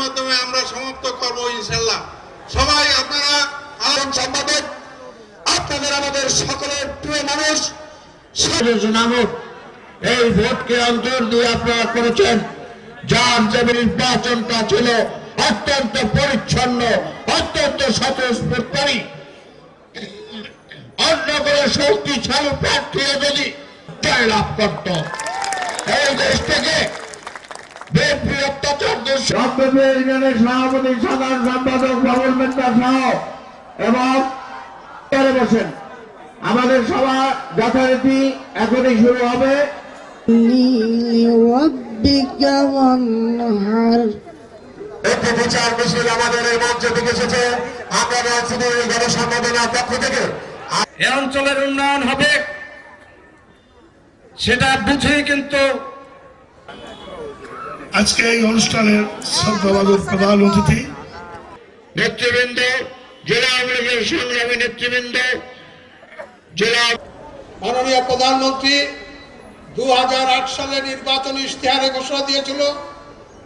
মাধ্যমে আমরা সমাপ্ত করব, ইনশাল্লাহ। সবাই আপনারা সম্পাদক, আপনাদের আমাদের সকলের প্রিয় মানুষ এই ভোটকে অন্তর দিয়ে আপনারা করেছেন, যার যে নির্বাচনটা ছিল অত্যন্ত পরিচ্ছন্ন, অত্যন্ত স্বতঃস্ফূর্তকারী অন্য কোনো শক্তিশালী প্রার্থীরা যদি জয় লাভ করত, এই দেশ থেকে সভাপতি সাধারণ সম্পাদক সহ এবং বসেন আমাদের সভা যথারীতি এখনই শুরু হবে একটি বিচার আমাদের এই থেকে এসেছে আমরা বলছি গণসংগঠনের পক্ষ থেকে এ অঞ্চলের উন্নয়ন হবে, সেটা বুঝেই কিন্তু আজকে এই অনুষ্ঠানের শ্রদ্ধাবাদক প্রধান অতিথি। নেতৃবৃন্দ জেলা আওয়ামী লীগের সংগ্রামী নেতৃবৃন্দ জেলা মাননীয় প্রধানমন্ত্রী দু সালে নির্বাচনী ইশতেহারে ঘোষণা দিয়েছিল।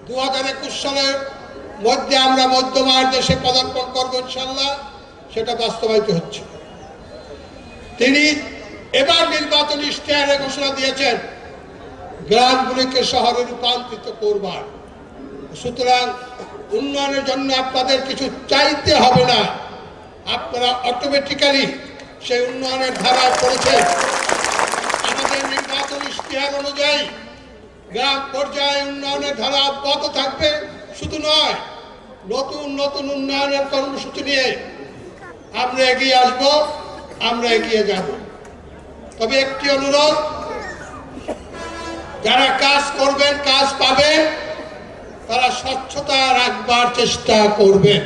দু হাজার একুশ সালের মধ্যে আমরা মধ্যমার দেশে পদার্পণ করব ইনশাল্লাহ সেটা বাস্তবায়িত হচ্ছে। তিনি এবার নির্বাচনী ইশতেহারে ঘোষণা দিয়েছেন গ্রামগুলিকে শহরে রূপান্তরিত করবার। সুতরাং উন্নয়নের জন্য আপনাদের কিছু চাইতে হবে না। আপনারা অটোমেটিক্যালি সেই উন্নয়নের ধারায় পড়েছেন। আমাদের নির্বাচন ইশতেহার অনুযায়ী গ্রাম পর্যায়ে উন্নয়নের ধারা অব্যাহত থাকবে। শুধু নয়, নতুন নতুন উন্নয়নের কর্মসূচি নিয়ে আমরা এগিয়ে আসব, আমরা এগিয়ে যাব। তবে একটি অনুরোধ যারা কাজ করবেন কাজ পাবেন তারা স্বচ্ছতা রাখবার চেষ্টা করবেন।